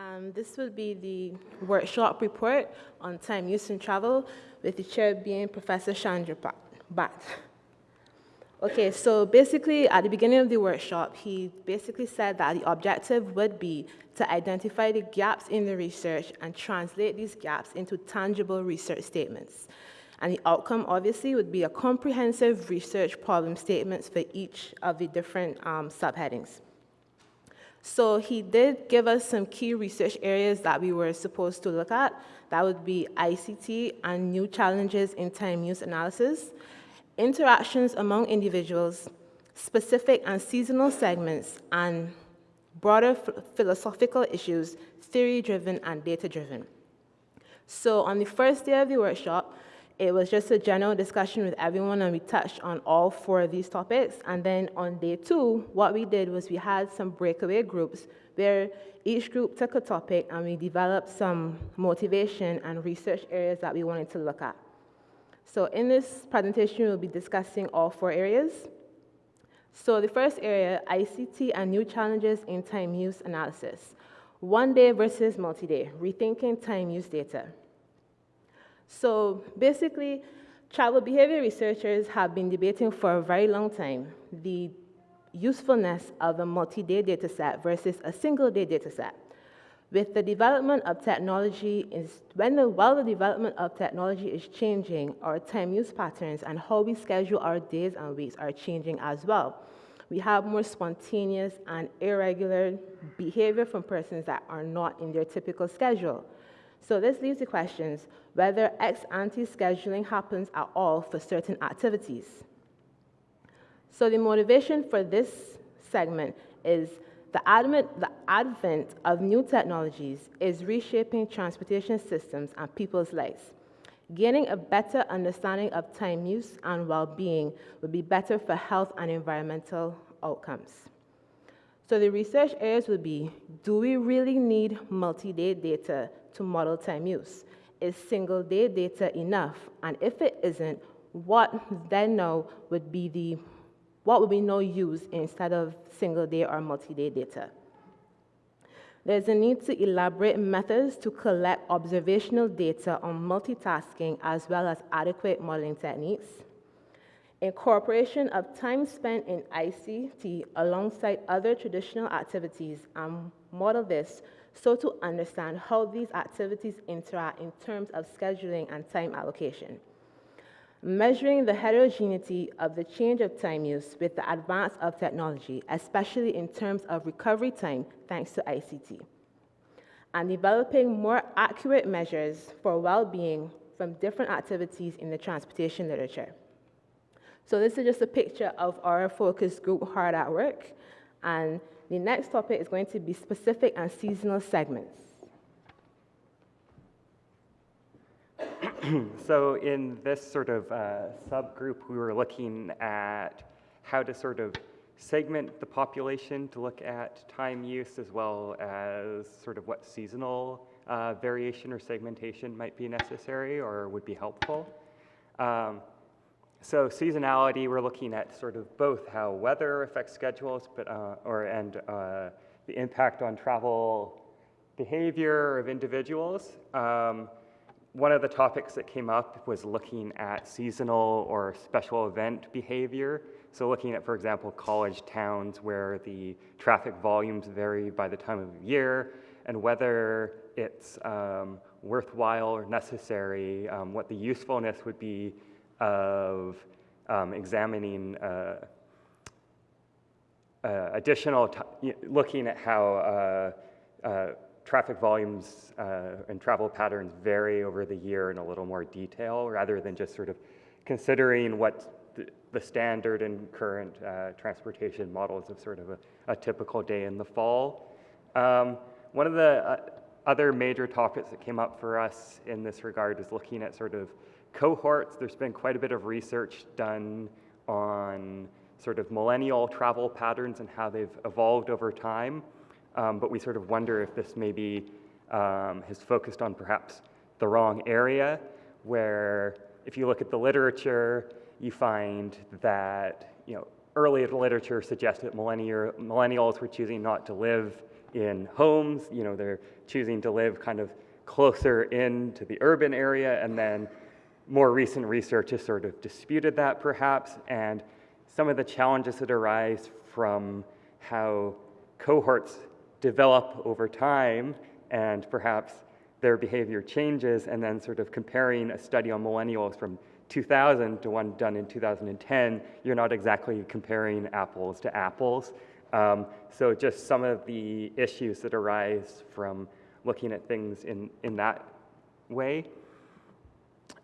Um, this will be the workshop report on time use and travel, with the chair being Professor Chandra Bhat. Okay, so basically, at the beginning of the workshop, he basically said that the objective would be to identify the gaps in the research and translate these gaps into tangible research statements. And the outcome, obviously, would be a comprehensive research problem statements for each of the different um, subheadings. So he did give us some key research areas that we were supposed to look at. That would be ICT and new challenges in time use analysis, interactions among individuals, specific and seasonal segments, and broader philosophical issues, theory-driven and data-driven. So on the first day of the workshop, it was just a general discussion with everyone and we touched on all four of these topics. And then on day two, what we did was we had some breakaway groups where each group took a topic and we developed some motivation and research areas that we wanted to look at. So in this presentation, we'll be discussing all four areas. So the first area, ICT and new challenges in time use analysis. One day versus multi-day, rethinking time use data. So basically, travel behavior researchers have been debating for a very long time the usefulness of a multi-day data set versus a single-day data set. With the development of technology, is when the, while the development of technology is changing, our time use patterns and how we schedule our days and weeks are changing as well. We have more spontaneous and irregular behavior from persons that are not in their typical schedule. So this leaves the questions whether ex ante scheduling happens at all for certain activities. So the motivation for this segment is the advent, the advent of new technologies is reshaping transportation systems and people's lives. Gaining a better understanding of time use and well-being would be better for health and environmental outcomes. So the research areas would be, do we really need multi-day data to model time use? Is single day data enough? And if it isn't, what then now would be the, what would we now use instead of single day or multi-day data? There's a need to elaborate methods to collect observational data on multitasking as well as adequate modeling techniques incorporation of time spent in ICT alongside other traditional activities and model this so to understand how these activities interact in terms of scheduling and time allocation. Measuring the heterogeneity of the change of time use with the advance of technology, especially in terms of recovery time thanks to ICT. And developing more accurate measures for well-being from different activities in the transportation literature. So this is just a picture of our focus group hard at work. And the next topic is going to be specific and seasonal segments. so in this sort of uh, subgroup, we were looking at how to sort of segment the population to look at time use as well as sort of what seasonal uh, variation or segmentation might be necessary or would be helpful. Um, so seasonality, we're looking at sort of both how weather affects schedules, but uh, or and uh, the impact on travel behavior of individuals. Um, one of the topics that came up was looking at seasonal or special event behavior. So looking at, for example, college towns where the traffic volumes vary by the time of year and whether it's um, worthwhile or necessary, um, what the usefulness would be of um, examining uh, uh, additional, looking at how uh, uh, traffic volumes uh, and travel patterns vary over the year in a little more detail rather than just sort of considering what the, standard and current transportation models of sort of a, a, typical day in the fall. Um, one of the other major topics that came up for us in this regard is looking at sort of cohorts. There's been quite a bit of research done on sort of millennial travel patterns and how they've evolved over time. Um, but we sort of wonder if this maybe um, has focused on perhaps the wrong area, where if you look at the literature, you find that you know early literature suggests that millennials were choosing not to live in homes. You know, they're choosing to live kind of closer into the urban area, and then more recent research has sort of disputed that perhaps, and some of the challenges that arise from how cohorts develop over time and perhaps their behavior changes, and then sort of comparing a study on millennials from 2000 to one done in 2010, you're not exactly comparing apples to apples. Um, so just some of the issues that arise from looking at things in, in that way.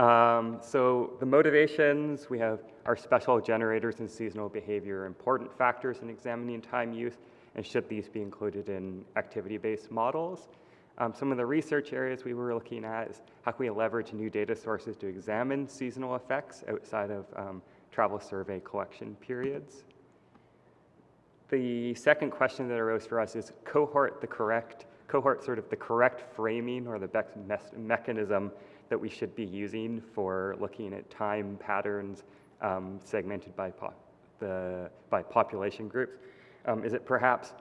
Um, so the motivations, we have our special generators and seasonal behavior important factors in examining time use, and should these be included in activity-based models? Um, some of the research areas we were looking at is how can we leverage new data sources to examine seasonal effects outside of um, travel survey collection periods. The second question that arose for us is cohort the correct, cohort sort of the correct framing or the best mechanism that we should be using for looking at time patterns um, segmented by, po the, by population groups. Um, is it perhaps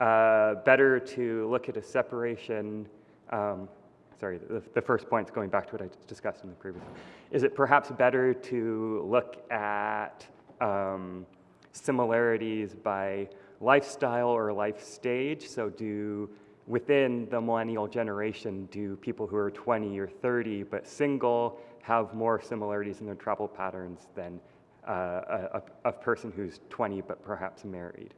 uh, better to look at a separation, um, sorry, the, the first point is going back to what I discussed in the previous. Is it perhaps better to look at um, similarities by lifestyle or life stage? So do, within the millennial generation, do people who are 20 or 30 but single have more similarities in their travel patterns than uh, a, a, person who's 20 but perhaps married?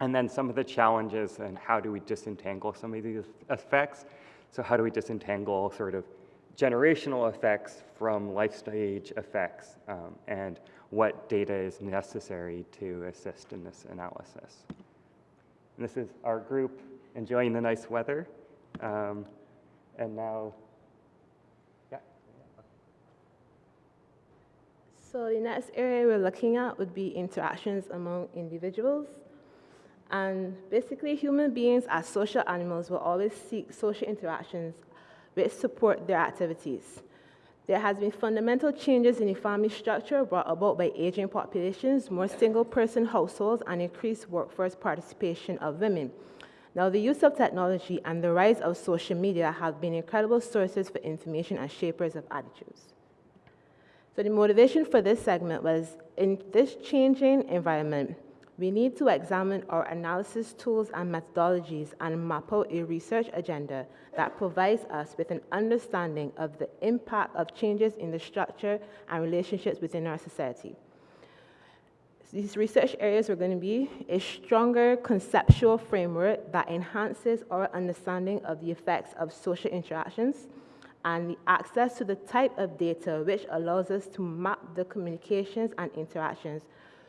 And then some of the challenges and how do we disentangle some of these effects. So how do we disentangle sort of generational effects from life stage effects um, and what data is necessary to assist in this analysis. And this is our group enjoying the nice weather. Um, and now, yeah. So the next area we're looking at would be interactions among individuals. And basically, human beings as social animals will always seek social interactions which support their activities. There has been fundamental changes in the family structure brought about by aging populations, more single-person households, and increased workforce participation of women. Now, the use of technology and the rise of social media have been incredible sources for information and shapers of attitudes. So the motivation for this segment was, in this changing environment, we need to examine our analysis tools and methodologies and map out a research agenda that provides us with an understanding of the impact of changes in the structure and relationships within our society. These research areas are going to be a stronger conceptual framework that enhances our understanding of the effects of social interactions and the access to the type of data which allows us to map the communications and interactions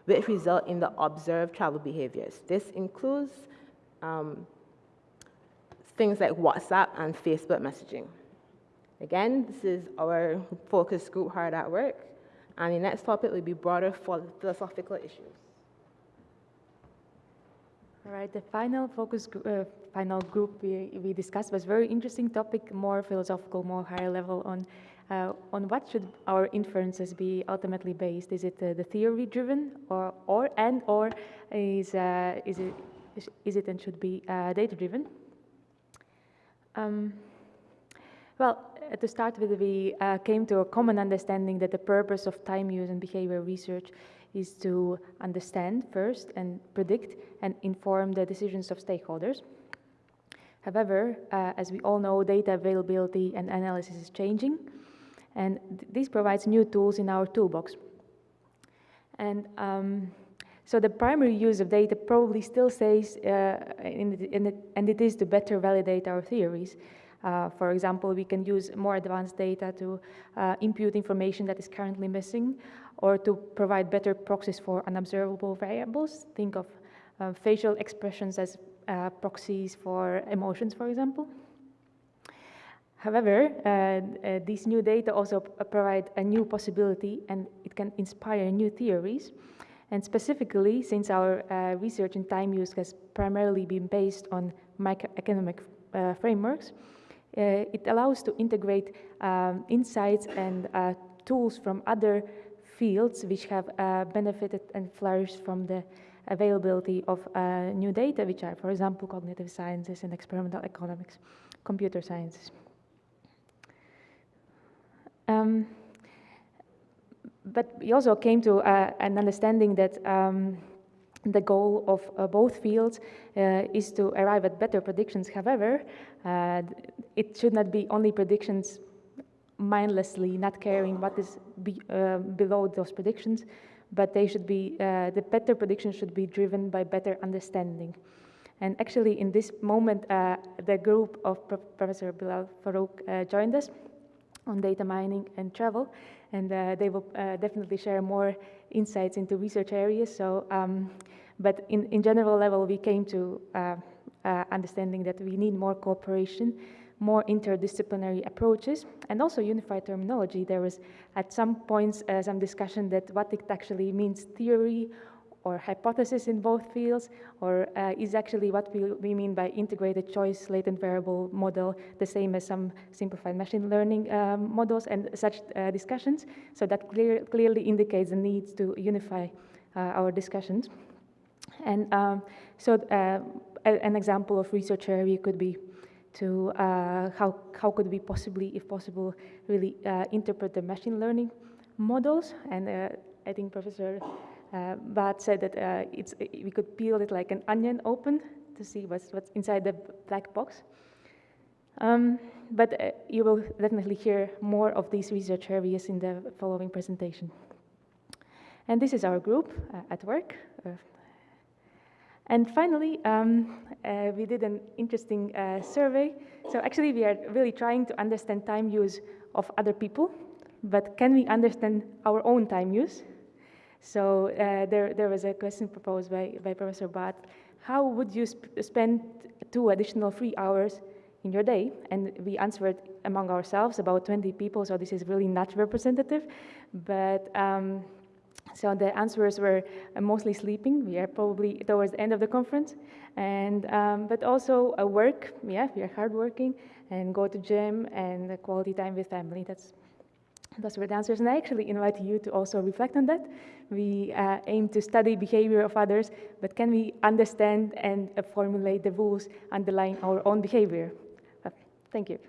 which result in the observed travel behaviors. This includes um, things like WhatsApp and Facebook messaging. Again, this is our focus group hard at work, and the next topic will be broader for philosophical issues. All right, the final focus uh, final group we, we discussed was very interesting topic, more philosophical, more higher level on uh, on what should our inferences be ultimately based? Is it uh, the theory driven or, or and or is, uh, is, it, is it and should be uh, data driven? Um, well, to start with, we uh, came to a common understanding that the purpose of time use and behavior research is to understand first and predict and inform the decisions of stakeholders. However, uh, as we all know, data availability and analysis is changing. And th this provides new tools in our toolbox. And um, so the primary use of data probably still stays, uh, in the, in the, and it is to better validate our theories. Uh, for example, we can use more advanced data to uh, impute information that is currently missing, or to provide better proxies for unobservable variables. Think of uh, facial expressions as uh, proxies for emotions, for example. However, uh, these new data also provide a new possibility and it can inspire new theories. And specifically, since our research in time use has primarily been based on microeconomic uh, frameworks, it allows to integrate um, insights and uh, tools from other fields which have benefited and flourished from the availability of uh, new data, which are, for example, cognitive sciences and experimental economics, computer sciences. Um, but we also came to uh, an understanding that um, the goal of uh, both fields uh, is to arrive at better predictions. However, uh, it should not be only predictions mindlessly, not caring what is be, uh, below those predictions, but they should be, uh, the better predictions should be driven by better understanding. And actually, in this moment, uh, the group of Pro Professor Bilal Farooq joined us on data mining and travel, and they will definitely share more insights into research areas. So, um, but in, in general level, we came to uh, uh understanding that we need more cooperation, more interdisciplinary approaches, and also unified terminology. There was at some points uh, some discussion that what it actually means theory or hypothesis in both fields, or uh, is actually what we, we, mean by integrated choice latent variable model, the same as some simplified machine learning um, models and such uh, discussions. So that clear, clearly indicates the need to unify uh, our discussions. And um, so uh, an example of research area could be to uh, how, how could we possibly, if possible, really interpret the machine learning models. And I think Professor uh, but said that uh, it's, we could peel it like an onion open to see what's, what's inside the black box. Um, but uh, you will definitely hear more of these research areas in the following presentation. And this is our group uh, at work. Uh, and finally, um, uh, we did an interesting survey. So actually, we are really trying to understand time use of other people, but can we understand our own time use? So uh, there, there was a question proposed by, by Professor Bhat. How would you sp spend two additional three hours in your day? And we answered among ourselves, about 20 people, so this is really not representative. But um, so the answers were mostly sleeping. We are probably towards the end of the conference. And, um, but also uh, work, yeah, we are hardworking, and go to gym and quality time with family. That's those were the answers, and I actually invite you to also reflect on that. We uh, aim to study behavior of others, but can we understand and uh, formulate the rules underlying our own behavior? Uh, thank you.